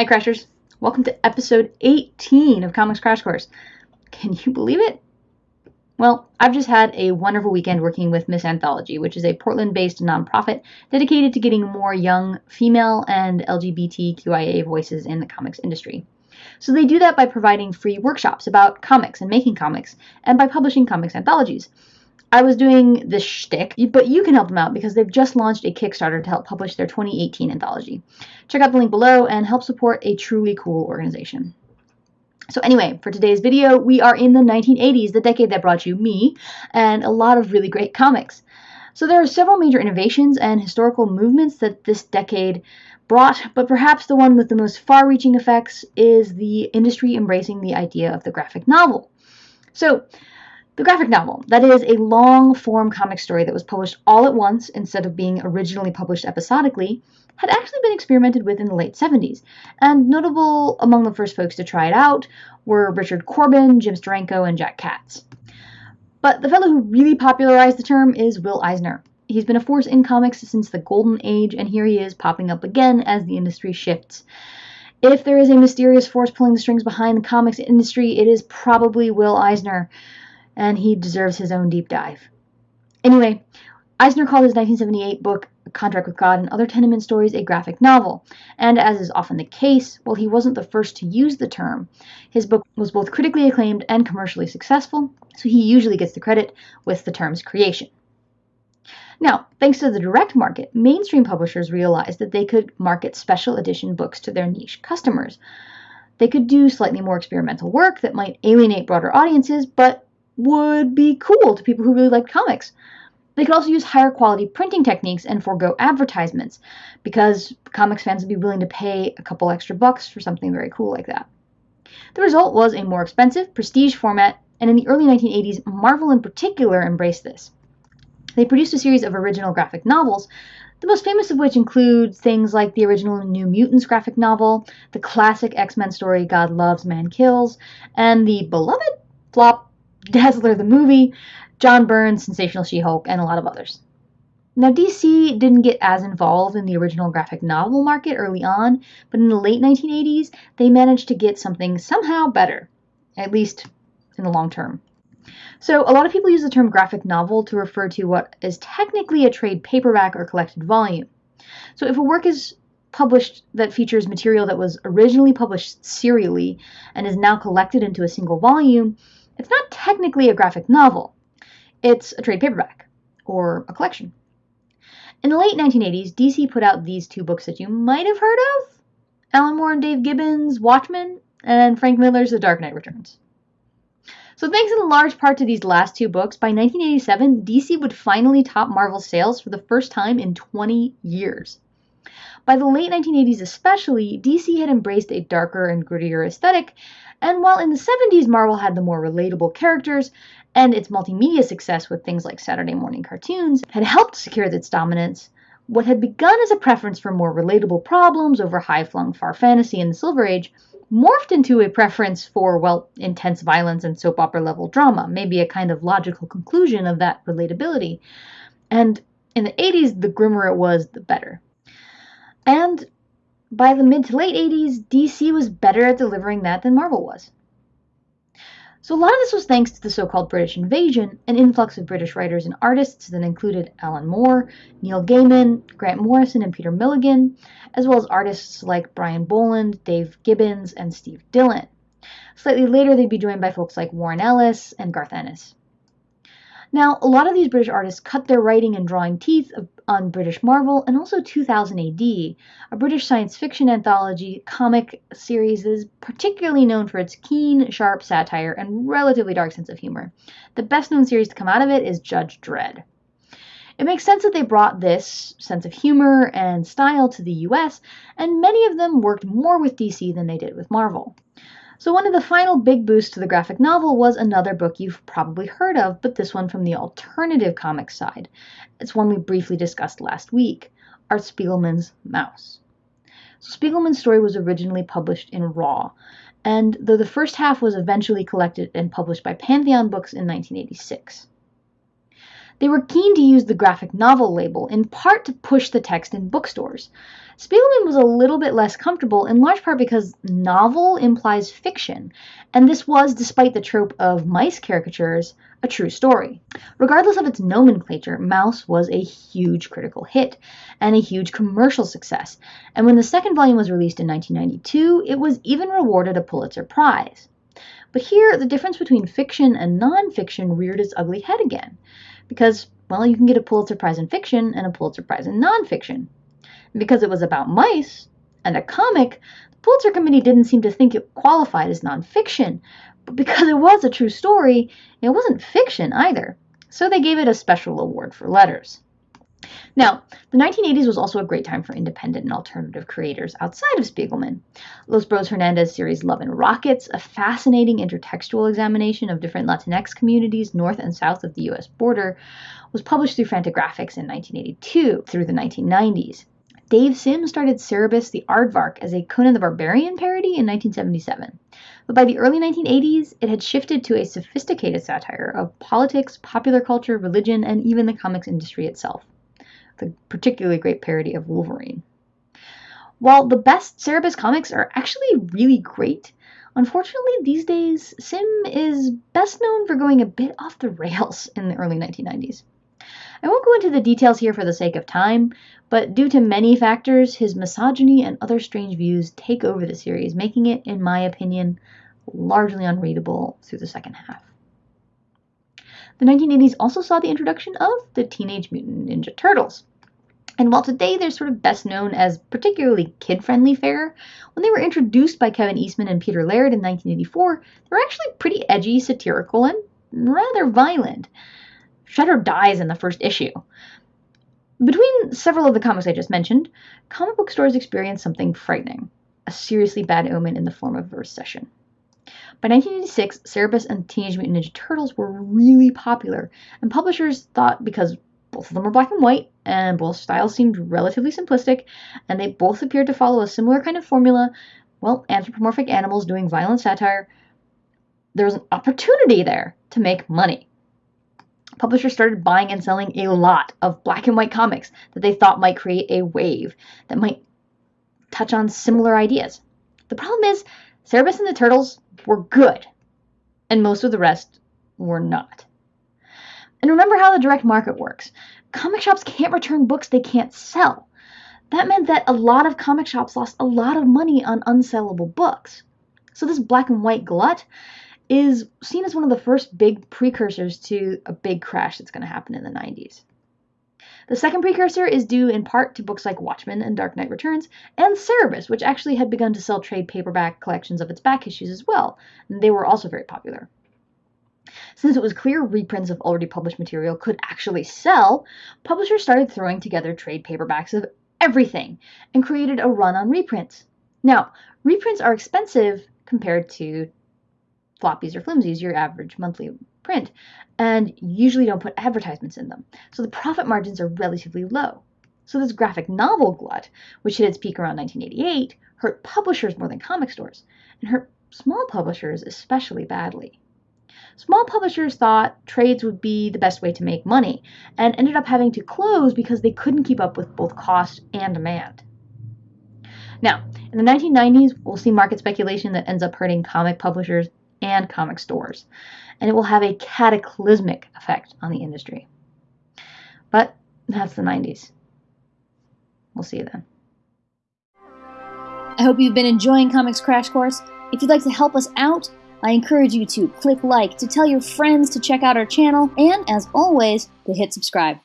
Hi, Crashers. Welcome to episode 18 of Comics Crash Course. Can you believe it? Well, I've just had a wonderful weekend working with Miss Anthology, which is a Portland based nonprofit dedicated to getting more young female and LGBTQIA voices in the comics industry. So they do that by providing free workshops about comics and making comics, and by publishing comics anthologies. I was doing this shtick, but you can help them out because they've just launched a Kickstarter to help publish their 2018 anthology. Check out the link below and help support a truly cool organization. So anyway, for today's video, we are in the 1980s, the decade that brought you me and a lot of really great comics. So there are several major innovations and historical movements that this decade brought, but perhaps the one with the most far-reaching effects is the industry embracing the idea of the graphic novel. So the graphic novel, that is a long form comic story that was published all at once instead of being originally published episodically, had actually been experimented with in the late 70s, and notable among the first folks to try it out were Richard Corbin, Jim Steranko, and Jack Katz. But the fellow who really popularized the term is Will Eisner. He's been a force in comics since the golden age, and here he is popping up again as the industry shifts. If there is a mysterious force pulling the strings behind the comics industry, it is probably Will Eisner and he deserves his own deep dive. Anyway, Eisner called his 1978 book, Contract with God and Other Tenement Stories, a graphic novel, and as is often the case, while he wasn't the first to use the term, his book was both critically acclaimed and commercially successful, so he usually gets the credit with the term's creation. Now, thanks to the direct market, mainstream publishers realized that they could market special edition books to their niche customers. They could do slightly more experimental work that might alienate broader audiences, but would be cool to people who really like comics. They could also use higher quality printing techniques and forego advertisements because comics fans would be willing to pay a couple extra bucks for something very cool like that. The result was a more expensive, prestige format, and in the early 1980s, Marvel in particular embraced this. They produced a series of original graphic novels, the most famous of which include things like the original New Mutants graphic novel, the classic X Men story God Loves, Man Kills, and the beloved flop Dazzler the movie, John Byrne's Sensational She Hulk, and a lot of others. Now, DC didn't get as involved in the original graphic novel market early on, but in the late 1980s, they managed to get something somehow better, at least in the long term. So, a lot of people use the term graphic novel to refer to what is technically a trade paperback or collected volume. So, if a work is published that features material that was originally published serially and is now collected into a single volume, it's not technically a graphic novel, it's a trade paperback or a collection. In the late 1980s, DC put out these two books that you might have heard of Alan Moore and Dave Gibbons' Watchmen, and Frank Miller's The Dark Knight Returns. So, thanks in large part to these last two books, by 1987, DC would finally top Marvel's sales for the first time in 20 years. By the late 1980s, especially, DC had embraced a darker and grittier aesthetic and while in the 70s Marvel had the more relatable characters, and its multimedia success with things like Saturday morning cartoons had helped secure its dominance, what had begun as a preference for more relatable problems over high flung far fantasy in the Silver Age morphed into a preference for, well, intense violence and soap opera level drama, maybe a kind of logical conclusion of that relatability. And in the 80s, the grimmer it was, the better. And by the mid to late 80s, DC was better at delivering that than Marvel was. So a lot of this was thanks to the so-called British invasion, an influx of British writers and artists that included Alan Moore, Neil Gaiman, Grant Morrison, and Peter Milligan, as well as artists like Brian Bolland, Dave Gibbons, and Steve Dillon. Slightly later, they'd be joined by folks like Warren Ellis and Garth Ennis. Now, a lot of these British artists cut their writing and drawing teeth on British Marvel and also 2000 AD, a British science fiction anthology comic series that is particularly known for its keen, sharp satire and relatively dark sense of humor. The best known series to come out of it is Judge Dredd. It makes sense that they brought this sense of humor and style to the US, and many of them worked more with DC than they did with Marvel. So one of the final big boosts to the graphic novel was another book you've probably heard of, but this one from the alternative comics side. It's one we briefly discussed last week, Art Spiegelman's Maus. So Spiegelman's story was originally published in Raw, and though the first half was eventually collected and published by Pantheon Books in 1986. They were keen to use the graphic novel label, in part to push the text in bookstores. Spiegelman was a little bit less comfortable, in large part because novel implies fiction, and this was, despite the trope of mice caricatures, a true story. Regardless of its nomenclature, Maus was a huge critical hit and a huge commercial success, and when the second volume was released in 1992, it was even rewarded a Pulitzer Prize. But here, the difference between fiction and nonfiction reared its ugly head again, because, well, you can get a Pulitzer Prize in fiction and a Pulitzer Prize in nonfiction because it was about mice and a comic, the Pulitzer Committee didn't seem to think it qualified as nonfiction. But because it was a true story, it wasn't fiction either. So they gave it a special award for letters. Now, the 1980s was also a great time for independent and alternative creators outside of Spiegelman. Los Bros Hernandez series Love and Rockets, a fascinating intertextual examination of different Latinx communities north and south of the US border, was published through Fantagraphics in 1982 through the 1990s. Dave Sim started Cerebus the Aardvark as a Conan the Barbarian parody in 1977. But by the early 1980s, it had shifted to a sophisticated satire of politics, popular culture, religion, and even the comics industry itself. The particularly great parody of Wolverine. While the best Cerebus comics are actually really great, unfortunately these days Sim is best known for going a bit off the rails in the early 1990s. I won't go into the details here for the sake of time, but due to many factors, his misogyny and other strange views take over the series, making it, in my opinion, largely unreadable through the second half. The 1980s also saw the introduction of the Teenage Mutant Ninja Turtles. And while today they're sort of best known as particularly kid friendly fare, when they were introduced by Kevin Eastman and Peter Laird in 1984, they were actually pretty edgy, satirical, and rather violent. Shredder dies in the first issue. Between several of the comics I just mentioned, comic book stores experienced something frightening a seriously bad omen in the form of a recession. By 1986, Cerebus and Teenage Mutant Ninja Turtles were really popular, and publishers thought because both of them were black and white, and both styles seemed relatively simplistic, and they both appeared to follow a similar kind of formula well, anthropomorphic animals doing violent satire, there was an opportunity there to make money publishers started buying and selling a lot of black and white comics that they thought might create a wave that might touch on similar ideas. The problem is, Cerebus and the Turtles were good, and most of the rest were not. And remember how the direct market works. Comic shops can't return books they can't sell. That meant that a lot of comic shops lost a lot of money on unsellable books. So this black and white glut is seen as one of the first big precursors to a big crash that's going to happen in the 90s. The second precursor is due in part to books like Watchmen and Dark Knight Returns, and Cerebus, which actually had begun to sell trade paperback collections of its back issues as well, and they were also very popular. Since it was clear reprints of already published material could actually sell, publishers started throwing together trade paperbacks of everything and created a run on reprints. Now, reprints are expensive compared to floppies or flimsies, your average monthly print, and usually don't put advertisements in them. So the profit margins are relatively low. So this graphic novel glut, which hit its peak around 1988, hurt publishers more than comic stores, and hurt small publishers especially badly. Small publishers thought trades would be the best way to make money, and ended up having to close because they couldn't keep up with both cost and demand. Now, in the 1990s, we'll see market speculation that ends up hurting comic publishers and comic stores, and it will have a cataclysmic effect on the industry. But that's the 90s. We'll see you then. I hope you've been enjoying Comics Crash Course. If you'd like to help us out, I encourage you to click like, to tell your friends to check out our channel, and as always, to hit subscribe.